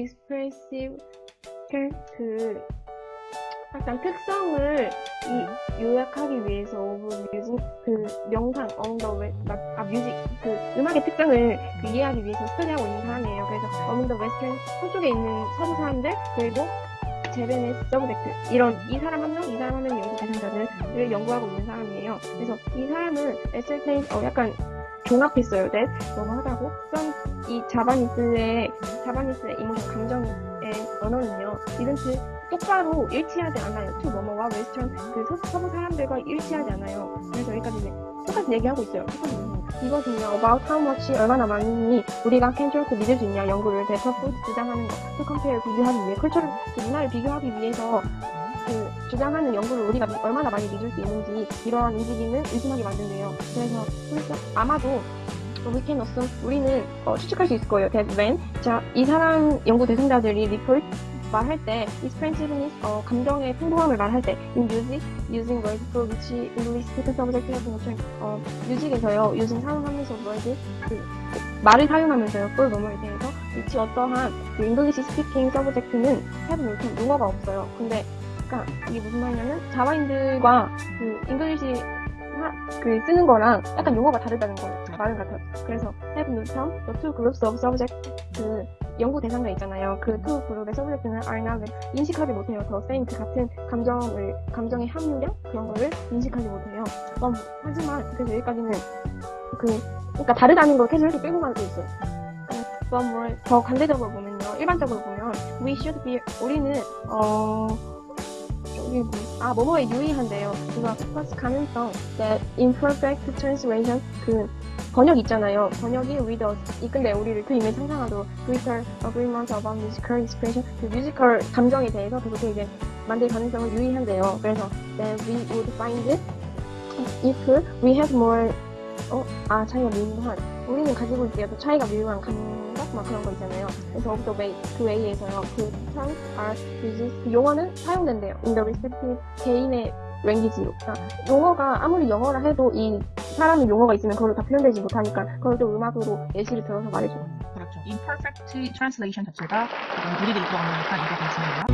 expressive 그 약간 특성을 이 요약하기 위해서 of music 그 the web 아 music 그 음악의 특성을 그 이해하기 위해서 스터디하고 있는 사람이에요. 그래서 the western 서쪽에 있는 서구 사람들 그리고 Javanese subject 이런 이 사람 한 명, 이 사람 한 명 연구 대상자들을 연구하고 있는 사람이에요. 그래서 이 사람을 ascertain 어 약간 종합했어요. that 뭐뭐 하다고 from 이 Javanese의 Javanese의 emotion 감정의 언어는요. isn't 똑바로 일치하지 않아요. to 뭐뭐와 Western 그 서, 서부 사람들과 일치하지 않아요. 그래서 여기까지 똑같은 얘기하고 있어요. 이것은요, about how much 얼마나 많이 우리가 can trust 믿을 수 있냐 연구를 대서프 주장하는 거, to compare 비교하기 위해 culture를 그 문화를 비교하기 위해서 그 주장하는 연구를 우리가 미, 얼마나 많이 믿을 수 있는지 이러한 움직임을 의심하게 만든대요. 그래서 아마도 we can assume 우리는 어, 추측할 수 있을 거예요. that 자이 사람 연구 대상자들이 report 말할 때 expressiveness 어, 감정의 풍부함을 말할 때 in music using words for which English speaking subject 같은 것처럼 어, music에서요 using 사용하면서 words 그, 그, 말을 사용하면서요 for 뭐뭐에 대해서 which 어떠한 그 English speaking subject는 have no 용어가 없어요. 근데 그러니까 이게 무슨 말이냐면 자바인들과 그 English 그 쓰는 거랑 약간 용어가 다르다는 거예요. 말은 같아요. 그래서 have no term, the two groups of subject 그 연구 대상자 있잖아요. 그두 그룹의 서브젝트는 are not 인식하지 못해요. 더 same 그 같은 감정을 감정의 함유량 그런 거를 인식하지 못해요. 음, 하지만 그래서 여기까지는 그 그러니까 다르다는 걸 계속 이렇게 끌고 가고 있어요. But more 더 관대적으로 보면요. 일반적으로 보면 we should be 우리는 어 뭐, 아 뭐뭐에 유의한대요. 그거 plus 가능성 that imperfect translation 그 번역 있잖아요. 번역이 with us. 이 근데 우리를 그 이메일 상상하도록 greater agreement about musical expression 그 뮤지컬 감정에 대해서 그렇게 이제 만들 가능성을 유의한대요. 그래서 that we would find if we have more 어? 아 차이가 미묘한 우리는 가지고 있기에 도 차이가 미묘한 감각 막 그런 거 있잖아요. 그래서 of the way 그 웨이에서요. 그 terms are used 그 용어는 사용된대요. in the respective 개인의 랭귀지로. 그러니까 용어가 아무리 영어라 해도 이 사람의 용어가 있으면 그걸로 다 표현되지 못하니까 그걸 또 음악으로 예시를 들어서 말해줘. 그렇죠. imperfect translation 자체가 그런 우리들이 들어가니까 이게 괜찮아요.